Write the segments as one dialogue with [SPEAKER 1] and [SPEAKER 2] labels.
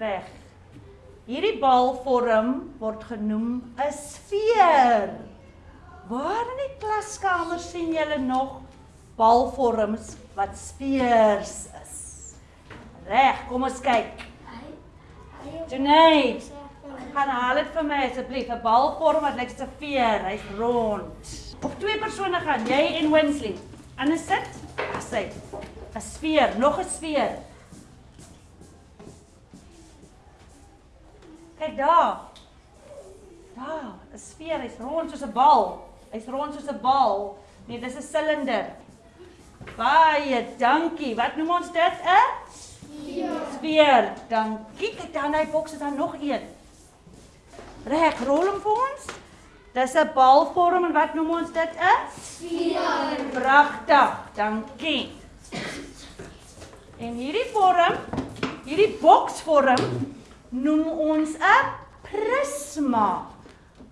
[SPEAKER 1] Reg. Hierdie balvorm word genoem 'n sfeer. Waar in die klaskamer sien julle nog balvorms wat sfeers is? Reg, kom ons kyk. Tunay, gaan haal dit vir my asseblief 'n balvorm wat lyk soos 'n veer, hy's rond. Op twee persone gaan, jy en Winsley. Anders sit, hy 'n sfeer, nog 'n sfeer. Kyk daar. Daar, 'n sfeer, hy's rond soos 'n bal. Hy's rond soos 'n bal. Nee, dis 'n silinder. Baie dankie. Wat noem ons dit? 'n Sfeer. Dankie. Kyk dan hy boks is daar nog een. Reg, rol hom vir ons. Dis 'n balvorm en wat noem ons dit? 'n Sfeer. Pragtig. Dankie. En hierdie vorm, hierdie boksvorm noem ons 'n prisma.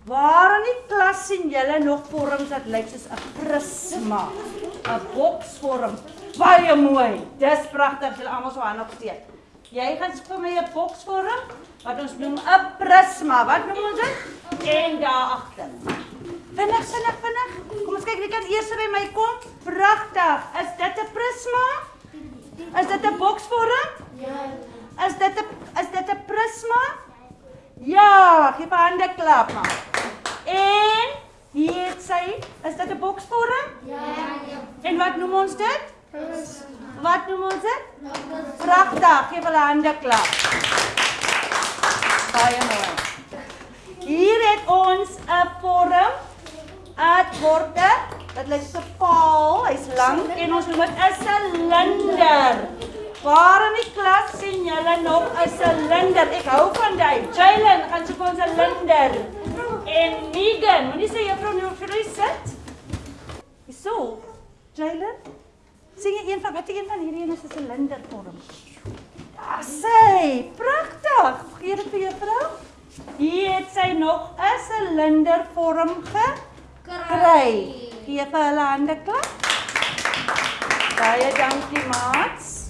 [SPEAKER 1] Waar in die klas sien julle nog vorms wat lyk soos 'n prisma? 'n Boksvorm. Baie mooi. Dis pragtig. Julle almal so hande opsteek. Jy gaan vir my 'n boksvorm wat ons noem 'n prisma. Wat noem ons dit? En daar agter. Vinnig, vinnig, vinnig. Kom ons kyk wie kan eers by my kom. Pragtig. Is dit 'n prisma? Is dit 'n boksvorm? Ja. Is dit 'n is dit 'n prisma? Ja, gee vir hande klap maar. En hier het sy, is dit 'n boksvorm?
[SPEAKER 2] Ja.
[SPEAKER 1] En wat noem ons dit? Wat noem ons dit? Pragtig, gee hulle hande klap. Baie mooi. Hier het ons 'n vorm. 'n borde wat lyk so paal, hy's lank en ons noem dit 'n silinder. Waar in die klas sien julle nog 'n silinder? Ek hou van jy. Jalen, gaan soek ons 'n silinder. En Megan, moenie sê juffrou nou vir jy sit. Hierso. Jalen, sien jy een van watter een van hierdie een is 'n silindervorm? Daar sê, pragtig. Gee dit vir juffrou. Hier het sy nog 'n silindervorm gekry. Gee vir hulle hande klap. Baie dankie, maats.